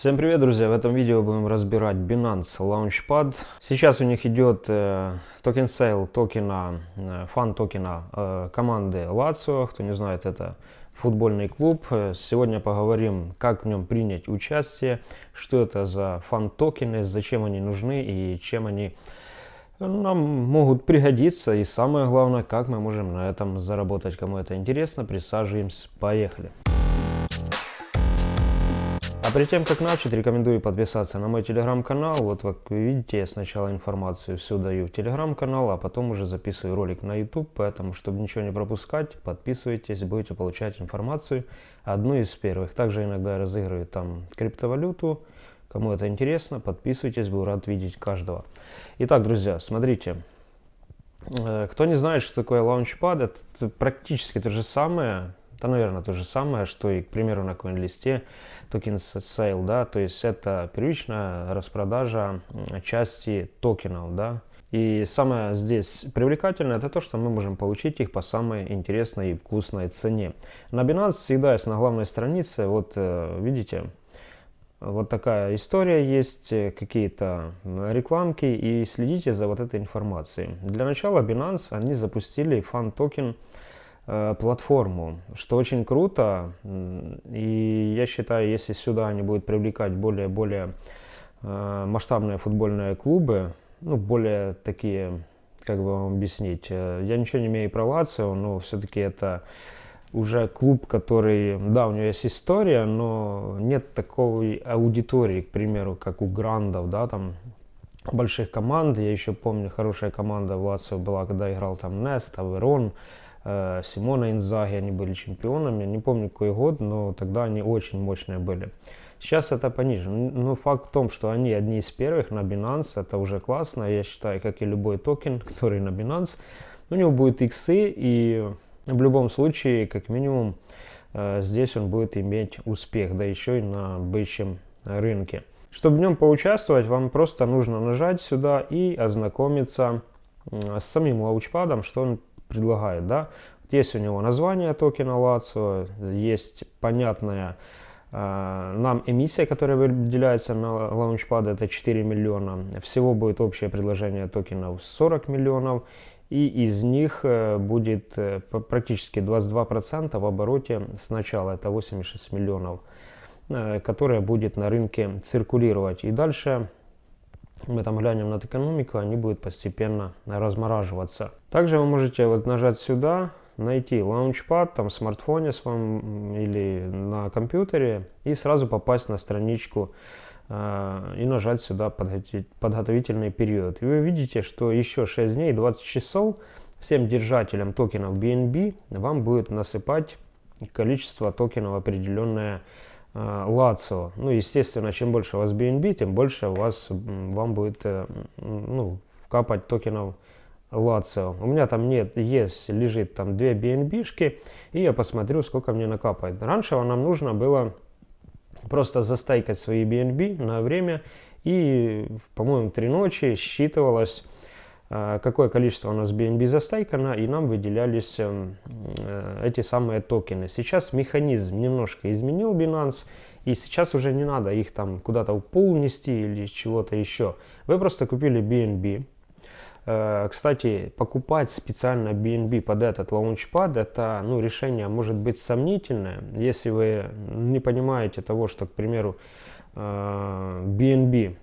Всем привет, друзья! В этом видео будем разбирать Binance Launchpad. Сейчас у них идет э, token sale токена, э, фан токена э, команды Lazio. Кто не знает, это футбольный клуб. Сегодня поговорим, как в нем принять участие, что это за фан токены, зачем они нужны и чем они нам могут пригодиться. И самое главное, как мы можем на этом заработать. Кому это интересно, присаживаемся, поехали! А перед тем, как начать, рекомендую подписаться на мой телеграм-канал. Вот как вы видите, я сначала информацию всю даю в телеграм-канал, а потом уже записываю ролик на YouTube. Поэтому, чтобы ничего не пропускать, подписывайтесь, будете получать информацию одну из первых. Также иногда разыгрываю там криптовалюту. Кому это интересно, подписывайтесь, буду рад видеть каждого. Итак, друзья, смотрите. Э, кто не знает, что такое Launchpad, это практически то же самое, это, наверное, то же самое, что и, к примеру, на CoinList token sale, да, то есть это первичная распродажа части токенов, да. И самое здесь привлекательное это то, что мы можем получить их по самой интересной и вкусной цене. На Binance всегда есть на главной странице, вот э, видите, вот такая история есть, э, какие-то рекламки и следите за вот этой информацией. Для начала Binance, они запустили фан токен Э, платформу, что очень круто. И я считаю, если сюда они будут привлекать более-более э, масштабные футбольные клубы, ну, более такие, как бы вам объяснить, э, я ничего не имею про Лацио, но все-таки это уже клуб, который, да, у него есть история, но нет такой аудитории, к примеру, как у Грандов, да, там больших команд. Я еще помню, хорошая команда в Лацио была, когда играл там Нест, Аверон, Э, Симона Инзаги, они были чемпионами, не помню какой год, но тогда они очень мощные были. Сейчас это пониже, но факт в том, что они одни из первых на Binance, это уже классно, я считаю, как и любой токен, который на Binance, у него будет иксы, и в любом случае, как минимум, э, здесь он будет иметь успех, да еще и на бычьем рынке. Чтобы в нем поучаствовать, вам просто нужно нажать сюда и ознакомиться с самим лаучпадом, что он предлагает, да. Есть у него название токена Лацио, есть понятная э, нам эмиссия, которая выделяется на лаунчпад, это 4 миллиона. Всего будет общее предложение токенов 40 миллионов. И из них э, будет э, практически 22% в обороте сначала, это 86 миллионов, которая будет на рынке циркулировать. И дальше мы там глянем на экономику, они будут постепенно размораживаться. Также вы можете вот нажать сюда, найти Launchpad там в смартфоне своем или на компьютере и сразу попасть на страничку э, и нажать сюда подготовительный период. И вы видите, что еще 6 дней 20 часов всем держателям токенов BNB вам будет насыпать количество токенов определенное Лацио. Э, ну, естественно, чем больше у вас BNB, тем больше у вас, вам будет э, ну, капать токенов Лацио. У меня там нет, есть, лежит там две BNB-шки, и я посмотрю, сколько мне накапает. Раньше нам нужно было просто застайкать свои BNB на время, и, по-моему, три ночи считывалось какое количество у нас BNB застайкано, и нам выделялись эм, э, эти самые токены. Сейчас механизм немножко изменил Binance, и сейчас уже не надо их там куда-то в пул нести или чего-то еще. Вы просто купили BNB. Э, кстати, покупать специально BNB под этот лаунчпад, это ну, решение может быть сомнительное, если вы не понимаете того, что, к примеру, BNB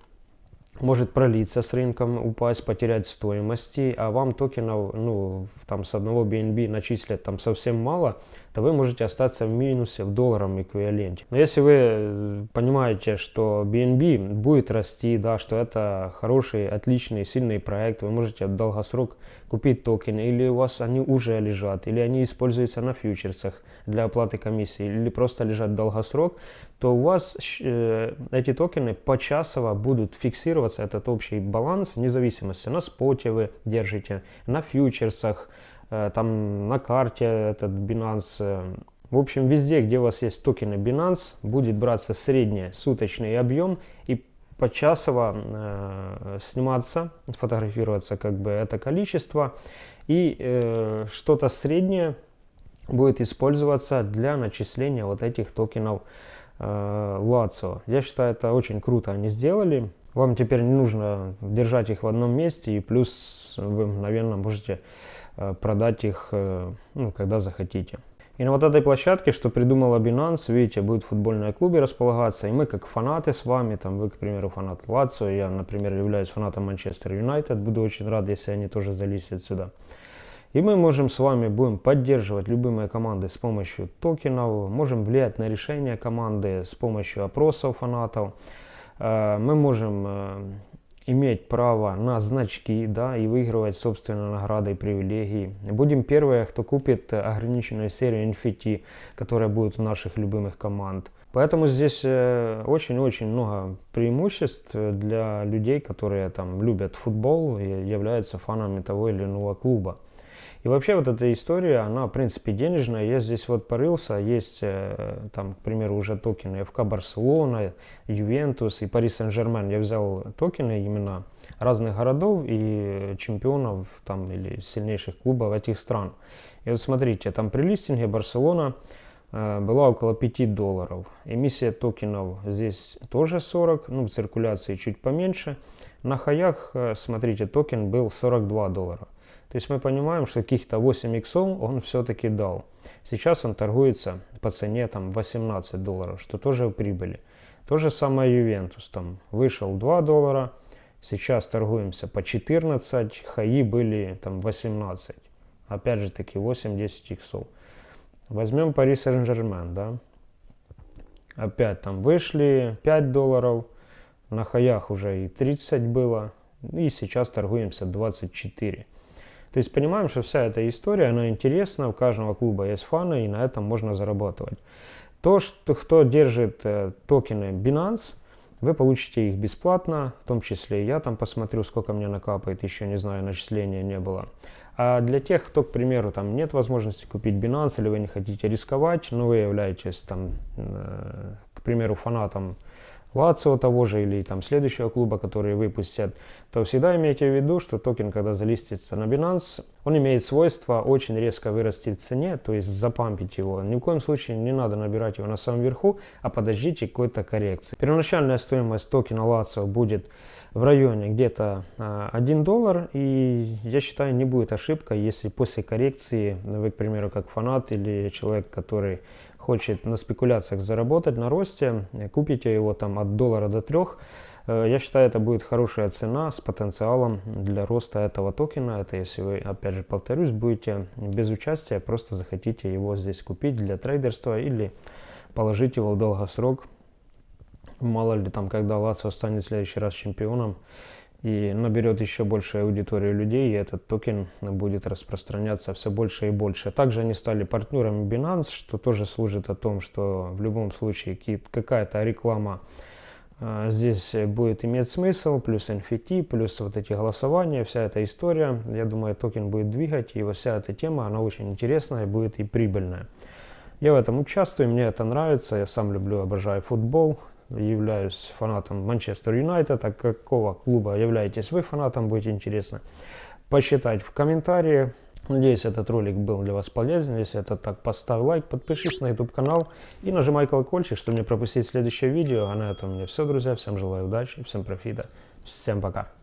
может пролиться с рынком, упасть, потерять стоимости, а вам токенов, ну, там с одного BNB начислят там совсем мало, то вы можете остаться в минусе в долларовом эквиваленте. Но если вы э, понимаете, что BNB будет расти, да, что это хороший, отличный, сильный проект, вы можете в долгосрок купить токены, или у вас они уже лежат, или они используются на фьючерсах для оплаты комиссии, или просто лежат долгосрок, то у вас э, эти токены почасово будут фиксироваться, этот общий баланс, вне зависимости, на споте вы держите, на фьючерсах, э, там на карте этот Binance. Э. В общем, везде, где у вас есть токены Binance, будет браться средний суточный объем и почасово э, сниматься, фотографироваться как бы это количество. И э, что-то среднее будет использоваться для начисления вот этих токенов Лацо. Я считаю, это очень круто они сделали. Вам теперь не нужно держать их в одном месте, и плюс вы мгновенно можете э, продать их, э, ну, когда захотите. И на вот этой площадке, что придумала Binance, видите, будет футбольное клубе располагаться, и мы как фанаты с вами, там вы, к примеру, фанат Лацио, я, например, являюсь фанатом Манчестер Юнайтед, буду очень рад, если они тоже залезят сюда. И мы можем с вами будем поддерживать любые команды с помощью токенов, можем влиять на решение команды с помощью опросов фанатов, Э, мы можем э, иметь право на значки, да, и выигрывать собственные награды и привилегии. Будем первые, кто купит ограниченную серию NFT, которая будет у наших любимых команд. Поэтому здесь э, очень-очень много преимуществ для людей, которые там любят футбол и являются фанами того или иного клуба. И вообще вот эта история, она в принципе денежная. Я здесь вот порылся, есть э, там, к примеру, уже токены ФК Барселона, Ювентус и Пари Сен-Жермен. Я взял токены именно разных городов и чемпионов там или сильнейших клубов этих стран. И вот смотрите, там при листинге Барселона э, была около 5 долларов. Эмиссия токенов здесь тоже 40, ну в циркуляции чуть поменьше. На хаях, э, смотрите, токен был 42 доллара. То есть мы понимаем, что каких-то 8 иксов он все-таки дал. Сейчас он торгуется по цене там 18 долларов, что тоже прибыли. То же самое Ювентус. Там вышел 2 доллара, сейчас торгуемся по 14, хаи были там 18. Опять же таки 8-10 иксов. Возьмем Пари Сен-Жермен, да. Опять там вышли 5 долларов, на хаях уже и 30 было, и сейчас торгуемся 24. То есть понимаем, что вся эта история, она интересна, у каждого клуба есть фаны, и на этом можно зарабатывать. То, что кто держит э, токены Binance, вы получите их бесплатно, в том числе я там посмотрю, сколько мне накапает, еще не знаю, начисления не было. А для тех, кто, к примеру, там нет возможности купить Binance, или вы не хотите рисковать, но вы являетесь там, э, к примеру, фанатом Лацио того же или там следующего клуба, который выпустят, то всегда имейте в виду, что токен, когда залистится на Binance, он имеет свойство очень резко вырасти в цене, то есть запампить его. Ни в коем случае не надо набирать его на самом верху, а подождите какой-то коррекции. Первоначальная стоимость токена Лацио будет в районе где-то 1 а, доллар, и я считаю, не будет ошибка, если после коррекции вы, к примеру, как фанат или человек, который хочет на спекуляциях заработать на росте, купите его там от доллара до трех, э, я считаю, это будет хорошая цена с потенциалом для роста этого токена. Это если вы, опять же, повторюсь, будете без участия, просто захотите его здесь купить для трейдерства или положить его в долгосрок. Мало ли там, когда Лацио станет в следующий раз чемпионом, и наберет еще большую аудиторию людей, и этот токен будет распространяться все больше и больше. Также они стали партнерами Binance, что тоже служит о том, что в любом случае какая-то реклама э, здесь будет иметь смысл, плюс NFT, плюс вот эти голосования, вся эта история. Я думаю, токен будет двигать, и вот вся эта тема, она очень интересная, будет и прибыльная. Я в этом участвую, мне это нравится, я сам люблю, обожаю футбол, являюсь фанатом Манчестер Юнайтед, а какого клуба являетесь вы фанатом, будет интересно посчитать в комментарии. Надеюсь, этот ролик был для вас полезен. Если это так, поставь лайк, подпишись на YouTube канал и нажимай колокольчик, чтобы не пропустить следующее видео. А на этом у меня все, друзья. Всем желаю удачи, всем профита. Всем пока.